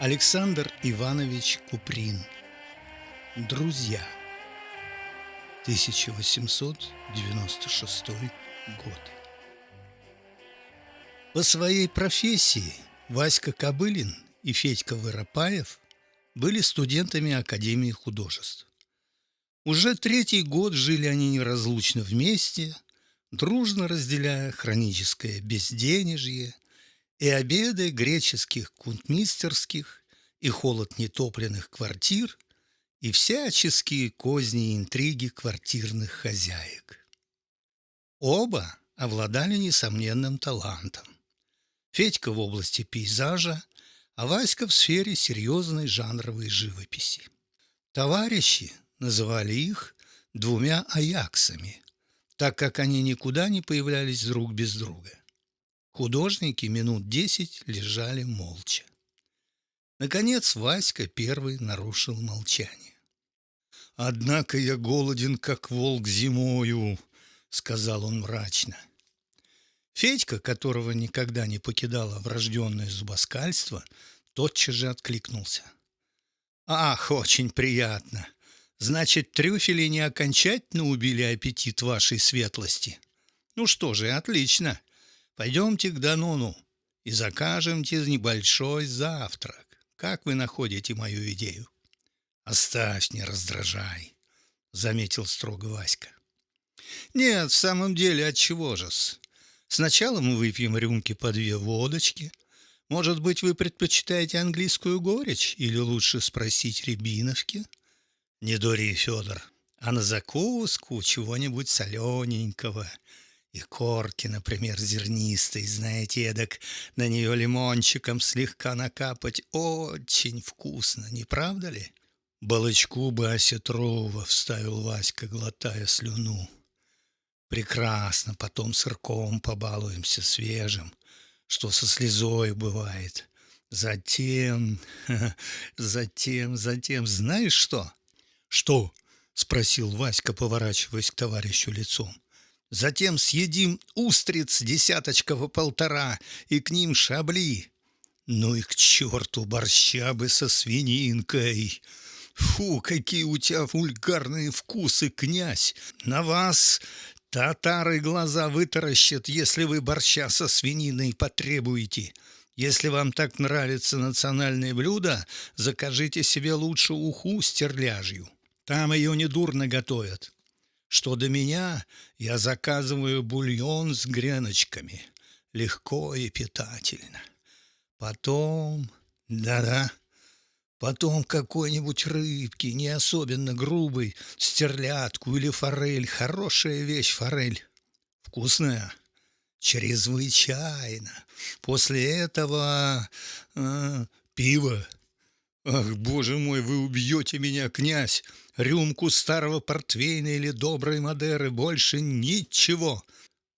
Александр Иванович Куприн. Друзья. 1896 год. По своей профессии Васька Кобылин и Федька Воропаев были студентами Академии художеств. Уже третий год жили они неразлучно вместе, дружно разделяя хроническое безденежье – и обеды греческих кунтмистерских, и холод нетопленных квартир, и всяческие козни и интриги квартирных хозяек. Оба обладали несомненным талантом. Федька в области пейзажа, а Васька в сфере серьезной жанровой живописи. Товарищи называли их двумя аяксами, так как они никуда не появлялись друг без друга. Художники минут десять лежали молча. Наконец Васька первый нарушил молчание. «Однако я голоден, как волк зимою», — сказал он мрачно. Федька, которого никогда не покидало врожденное зубоскальство, тотчас же откликнулся. «Ах, очень приятно! Значит, трюфели не окончательно убили аппетит вашей светлости? Ну что же, отлично! Пойдемте к Данону и закажемте небольшой завтрак. Как вы находите мою идею? Оставь, не раздражай, заметил строго Васька. Нет, в самом деле, от чего же-с? Сначала мы выпьем рюмки по две водочки. Может быть, вы предпочитаете английскую горечь или лучше спросить рябиновки? Не дури, Федор, а на закуску чего-нибудь солененького – и корки, например, зернистой, знаете, эдак на нее лимончиком слегка накапать очень вкусно, не правда ли? Балычку бы осетрова вставил Васька, глотая слюну. Прекрасно, потом сырком побалуемся свежим, что со слезой бывает. Затем, затем, затем, знаешь что? Что? — спросил Васька, поворачиваясь к товарищу лицом. Затем съедим устриц десяточка по полтора и к ним шабли. Ну и к черту борща бы со свининкой. Фу, какие у тебя вульгарные вкусы, князь! На вас татары глаза вытаращат, если вы борща со свининой потребуете. Если вам так нравится национальное блюдо, закажите себе лучше уху с терляжью. Там ее недурно готовят что до меня я заказываю бульон с греночками. Легко и питательно. Потом... Да-да. Потом какой-нибудь рыбки, не особенно грубый, стерлядку или форель. Хорошая вещь форель. Вкусная. Чрезвычайно. После этого э, пиво. Ах, боже мой, вы убьете меня, князь! Рюмку старого портвейна или доброй Мадеры, больше ничего.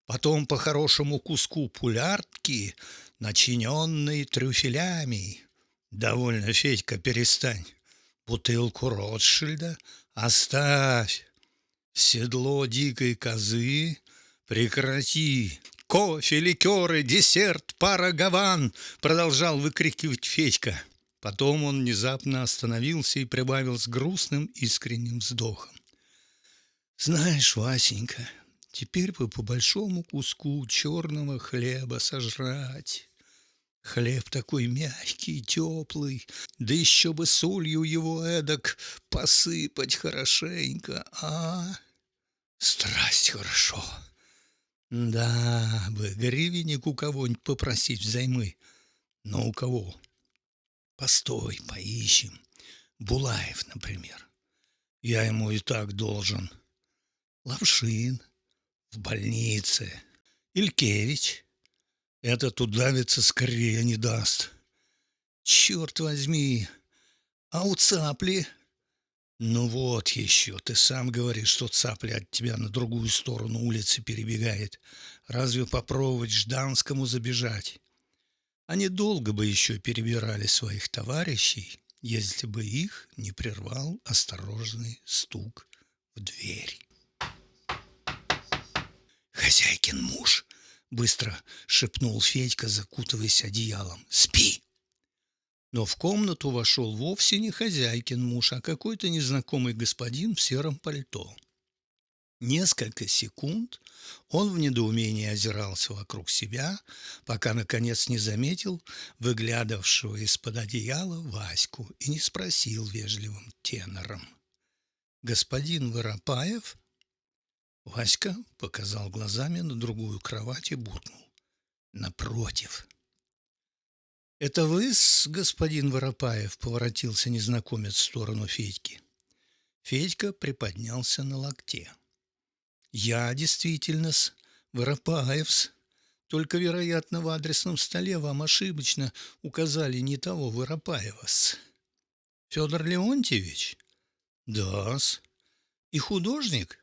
Потом по хорошему куску пуляртки, начиненной трюфелями. Довольно, Федька, перестань. Бутылку Ротшильда оставь. Седло дикой козы прекрати. Кофе, ликеры, десерт, пара гаван, продолжал выкрикивать Федька. Потом он внезапно остановился и прибавил с грустным искренним вздохом. «Знаешь, Васенька, теперь бы по большому куску черного хлеба сожрать. Хлеб такой мягкий, теплый, да еще бы солью его эдак посыпать хорошенько, а? Страсть хорошо. Да бы, гривенник у кого-нибудь попросить взаймы. Но у кого?» Постой, поищем. Булаев, например. Я ему и так должен. Лавшин в больнице. Илькевич. Этот удавиться скорее не даст. Черт возьми. А у цапли? Ну вот еще, ты сам говоришь, что цапля от тебя на другую сторону улицы перебегает. Разве попробовать Жданскому забежать? Они долго бы еще перебирали своих товарищей, если бы их не прервал осторожный стук в дверь. «Хозяйкин муж!» — быстро шепнул Федька, закутываясь одеялом. «Спи!» Но в комнату вошел вовсе не хозяйкин муж, а какой-то незнакомый господин в сером пальто. Несколько секунд он в недоумении озирался вокруг себя, пока, наконец, не заметил выглядывавшего из-под одеяла Ваську и не спросил вежливым тенором. «Господин Воропаев?» Васька показал глазами на другую кровать и буркнул. «Напротив». «Это вы, господин Воропаев?» — поворотился незнакомец в сторону Федьки. Федька приподнялся на локте. Я действительно-с, Воропаевс. Только, вероятно, в адресном столе вам ошибочно указали не того Воропаева-с. Федор Леонтьевич? Да-с. И художник?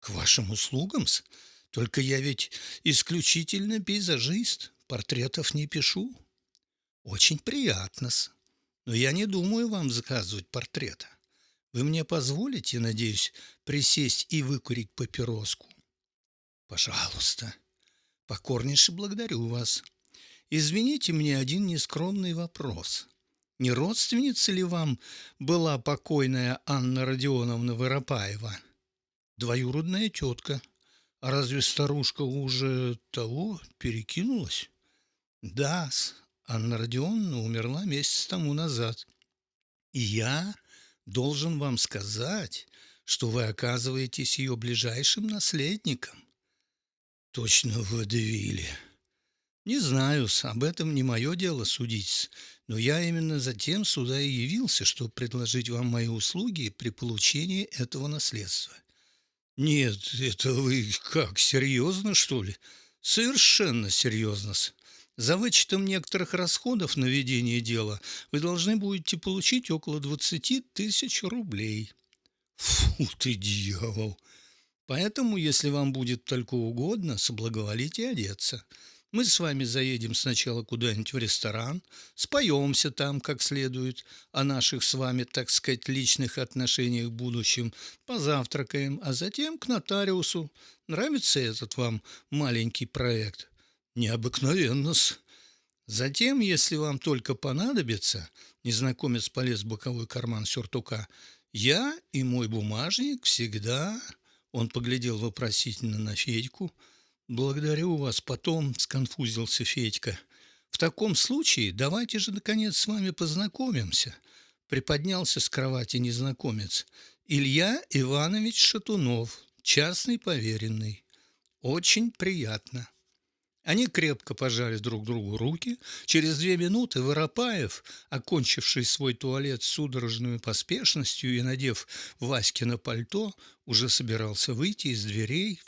К вашим услугам-с. Только я ведь исключительно пейзажист, портретов не пишу. Очень приятно-с. Но я не думаю вам заказывать портрета. Вы мне позволите, надеюсь, присесть и выкурить папироску? Пожалуйста. Покорнейше благодарю вас. Извините мне один нескромный вопрос. Не родственница ли вам была покойная Анна Родионовна Воропаева? Двоюродная тетка. А разве старушка уже того перекинулась? Да, Анна Родионовна умерла месяц тому назад. И я должен вам сказать, что вы оказываетесь ее ближайшим наследником. Точно в Водевиле. Не знаю, об этом не мое дело судить, но я именно затем сюда и явился, чтобы предложить вам мои услуги при получении этого наследства. Нет, это вы как, серьезно, что ли? Совершенно серьезно. За вычетом некоторых расходов на ведение дела вы должны будете получить около 20 тысяч рублей. Фу ты, дьявол! Поэтому, если вам будет только угодно, соблаговолите одеться. Мы с вами заедем сначала куда-нибудь в ресторан, споемся там как следует о наших с вами, так сказать, личных отношениях в будущем, позавтракаем, а затем к нотариусу. Нравится этот вам маленький проект? Необыкновенно-с. Затем, если вам только понадобится, незнакомец полез в боковой карман сюртука, я и мой бумажник всегда... Он поглядел вопросительно на Федьку. «Благодарю вас потом», — сконфузился Федька. «В таком случае давайте же, наконец, с вами познакомимся», — приподнялся с кровати незнакомец. «Илья Иванович Шатунов, частный поверенный. Очень приятно». Они крепко пожали друг другу руки. Через две минуты Воропаев, окончивший свой туалет судорожной поспешностью и надев Васькино пальто, уже собирался выйти из дверей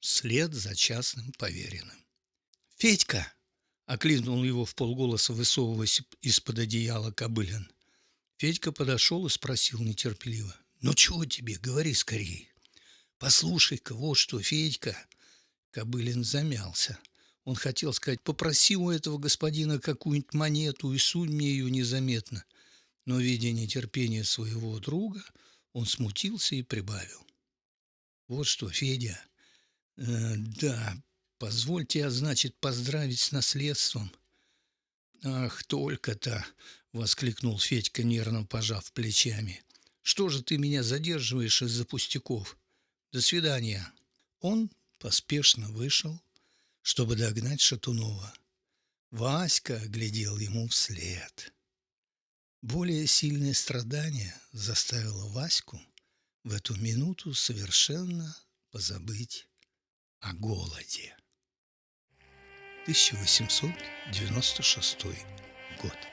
вслед за частным поверенным. «Федька!» — окликнул его в полголоса, высовываясь из-под одеяла Кобылин. Федька подошел и спросил нетерпеливо. «Ну чего тебе? Говори скорее!» «Послушай-ка, вот что, Федька!» Кобылин замялся. Он хотел сказать, попроси у этого господина какую-нибудь монету и сунь мне ее незаметно. Но, видя нетерпение своего друга, он смутился и прибавил. Вот что, Федя, э, да, позвольте, а значит, поздравить с наследством. Ах, только-то, воскликнул Федька, нервно пожав плечами. Что же ты меня задерживаешь из-за пустяков? До свидания. Он поспешно вышел чтобы догнать Шатунова. Васька глядел ему вслед. Более сильное страдание заставило Ваську в эту минуту совершенно позабыть о голоде. 1896 год.